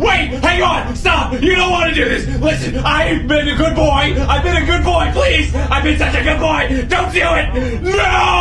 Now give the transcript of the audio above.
wait, hang on, stop. You don't want to do this. Listen, I've been a good boy. I've been a good boy. Please, I've been such a good boy. Don't do it. No.